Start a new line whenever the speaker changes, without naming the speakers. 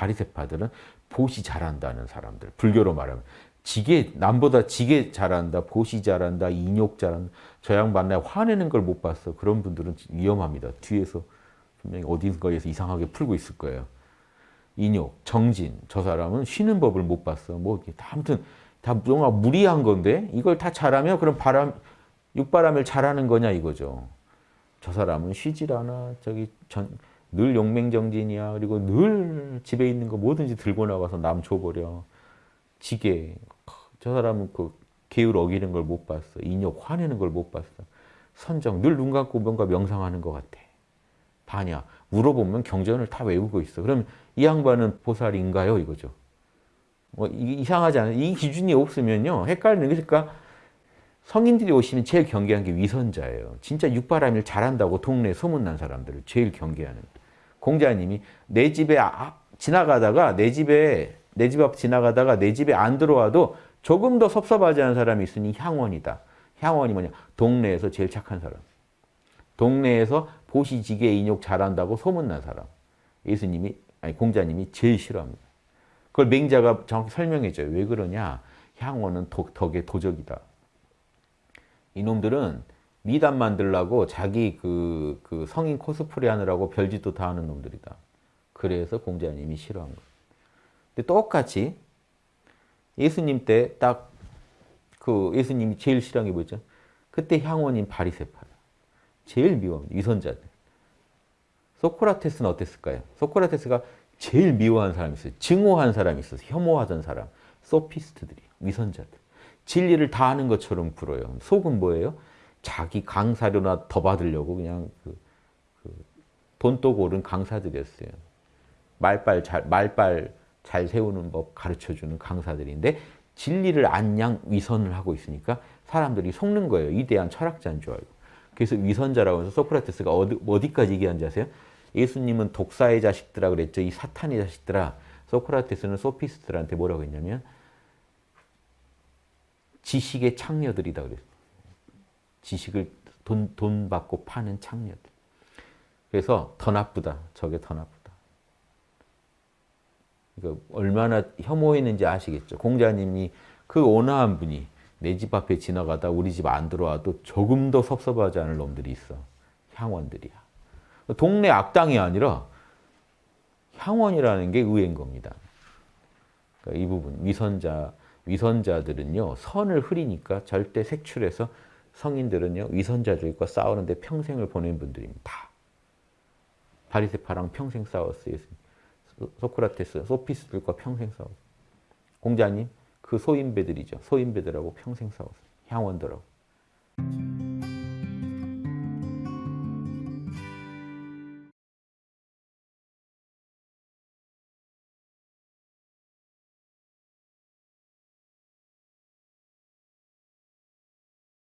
바리새파들은 보시 잘한다는 사람들. 불교로 말하면 지게 남보다 지게 잘한다, 보시 잘한다, 인욕 잘한다. 저 양반 나 화내는 걸 못 봤어. 그런 분들은 위험합니다. 뒤에서 분명히 어딘가에서 이상하게 풀고 있을 거예요. 인욕, 정진, 저 사람은 쉬는 법을 못 봤어. 뭐 이렇게 다 아무튼 다 뭔가 무리한 건데 이걸 다 잘하면 그럼 바람 육바람을 잘하는 거냐 이거죠. 저 사람은 쉬질 않아. 저기 전, 늘 용맹정진이야. 그리고 늘 집에 있는 거 뭐든지 들고 나가서 남 줘버려. 지게. 저 사람은 그 계율 어기는 걸 못 봤어. 인욕 화내는 걸 못 봤어. 선정 늘 눈 감고 뭔가 명상하는 것 같아. 반야. 물어보면 경전을 다 외우고 있어. 그럼 이 양반은 보살인가요? 이거죠. 뭐 이상하지 않아요? 이 기준이 없으면요. 헷갈리는 게 그러니까 성인들이 오시면 제일 경계한 게 위선자예요. 진짜 육바람일 잘한다고 동네에 소문난 사람들을 제일 경계하는. 공자님이 내 집에 아, 지나가다가 내 집에 내 집 앞 지나가다가 내 집에 안 들어와도 조금 더 섭섭하지 않은 사람이 있으니 향원이다. 향원이 뭐냐? 동네에서 제일 착한 사람. 동네에서 보시지게 인욕 잘한다고 소문난 사람. 예수님이 아니 공자님이 제일 싫어합니다. 그걸 맹자가 정확히 설명해줘요. 왜 그러냐? 향원은 독, 덕의 도적이다. 이놈들은 미담 만들라고 자기 그, 그 성인 코스프레 하느라고 별짓도 다 하는 놈들이다. 그래서 공자님이 싫어한 거예요. 근데 똑같이 예수님 때 딱 그 예수님이 제일 싫어한 게 뭐죠? 그때 향원인 바리새파야. 제일 미워합니다. 위선자들. 소크라테스는 어땠을까요? 소크라테스가 제일 미워한 사람이 있어요. 증오한 사람이 있어서 혐오하던 사람. 소피스트들이 위선자들. 진리를 다 아는 것처럼 굴어요. 속은 뭐예요? 자기 강사료나 더 받으려고 그냥 그, 그 돈도 고른 강사들이었어요. 말빨 잘, 말빨 잘 세우는 법 가르쳐주는 강사들인데 진리를 안양 위선을 하고 있으니까 사람들이 속는 거예요. 위대한 철학자인 줄 알고. 그래서 위선자라고 해서 소크라테스가 어디, 어디까지 얘기한지 아세요? 예수님은 독사의 자식들아 그랬죠. 이 사탄의 자식들아. 소크라테스는 소피스트들한테 뭐라고 했냐면 지식의 창녀들이다 그랬어요. 지식을 돈, 돈 받고 파는 창녀들. 그래서 더 나쁘다. 저게 더 나쁘다. 그러니까 얼마나 혐오했는지 아시겠죠. 공자님이 그 온화한 분이 내 집 앞에 지나가다 우리 집 안 들어와도 조금 더 섭섭하지 않을 놈들이 있어. 향원들이야. 동네 악당이 아니라 향원이라는 게 의외인 겁니다. 그러니까 이 부분 위선자 위선자들은요 선을 흐리니까 절대 색출해서 성인들은요 위선자들과 싸우는데 평생을 보낸 분들입니다. 바리새파랑 평생 싸웠어요. 소크라테스, 소피스들과 평생 싸웠어요. 공자님 그 소인배들이죠. 소인배들하고 평생 싸웠어요. 향원들하고.